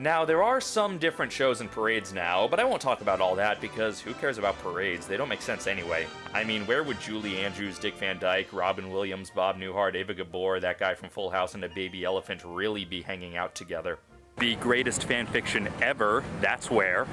Now, there are some different shows and parades now, but I won't talk about all that because who cares about parades? They don't make sense anyway. I mean, where would Julie Andrews, Dick Van Dyke, Robin Williams, Bob Newhart, Eva Gabor, that guy from Full House, and a baby elephant really be hanging out together? The greatest fan fiction ever, that's where.